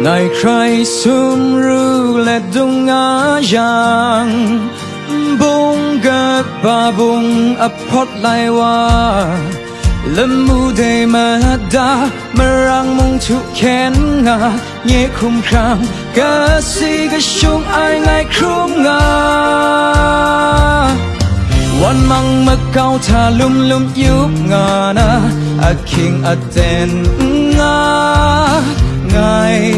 Ngài Christ sum ru le dung a yang Bung gật ba bung a pot lai wa Lâm mu đề mà đã mà rằng mong thụ khen ngà. Nhé khung khang Cả si gà chung ai ngài khung ngà. Wan mang mà cao thà lum lum yếu ngà na. A king a tên ngà. Ngài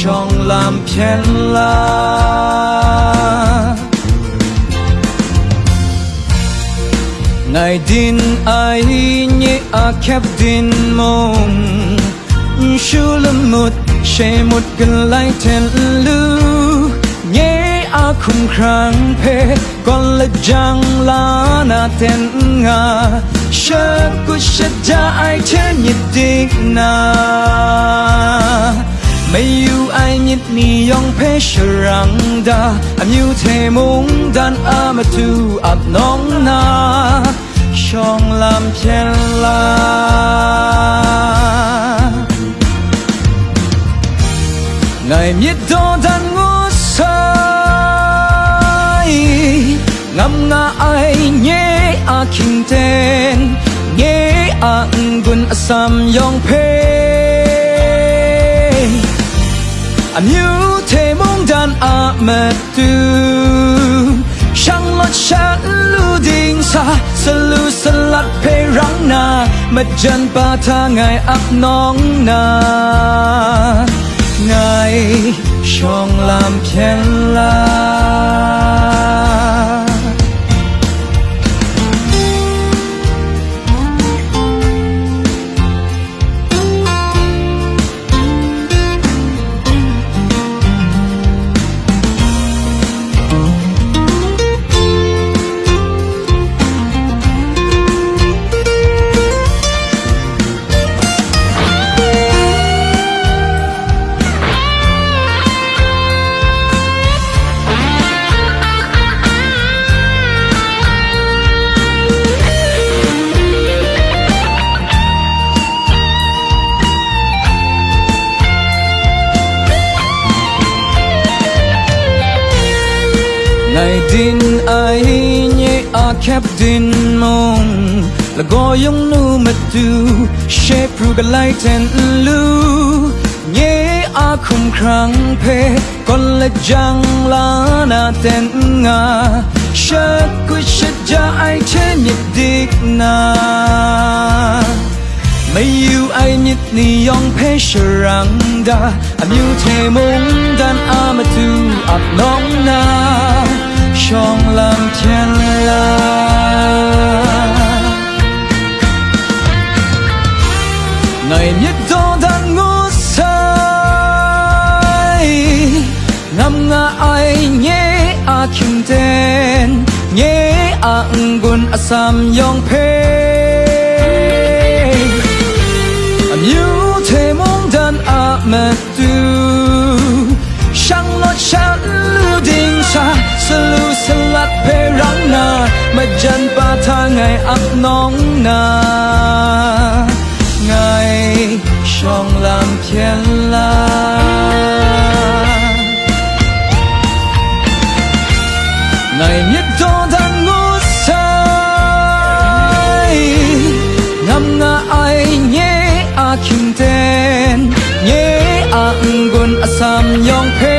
trong làm thiên la ngày din ai nhé a khép din mong shu lâm một sẽ một gần lại thiên lưu nhé a khung khang pe con là giang la na tên nga sơ của sẽ ra ai thế nhịp tình na 매우 nong na. Xong làm chen la. Ngày miết đo đan ngô sai. Ngắm ngã ai nhé a kinh tên. Nhé a ngun sam yong pe sharang da Am you te mong dan amatu ap nong na trong làm chen la ngày miết đô đàn ngô sai ngâm nga ai nhé a kinh tên nhé a ngun asam yong pe am you te mong dan a mật tu Shang lót chát lưu đình xa Sa lưu sa lát phê răng na Mật chân ba tha ngài áp nóng na Ngài trong làm thiên ngày din ai nhé, a kép din mong là go yong nu mà tu shape ru ga light ten lu. Nhé, a khum khang pe con là jang la na ten nga. Sha ku sha ja ai che nhị dik na. Mấy yêu ai nhịt ni yong pe sharang da. Am yêu te mong dan amatu ap nong na trong lòng thiên la ngày nhất đô đang ngủ say ngâm nga ai nhé a kim tên, nhé à a ngun sam à yong pe anh yêu thế mong đàn a mẹ tu ấp nóng nong na. Ngày trong làm thiên la. Ngày nhất đô đàn ngô say. Ngâm nga ai nhé a kim tên. Nhé a ngun sam yong pe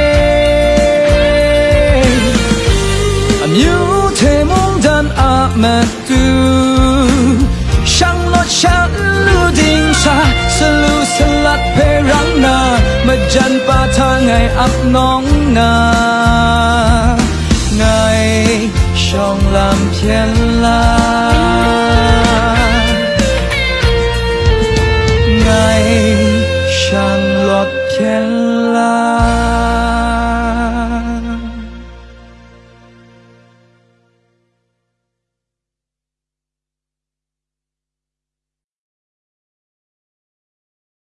am you te mong dan a ma jan pa ngày ấp nong na. Ngày trong làm thiên la ngày thiên la.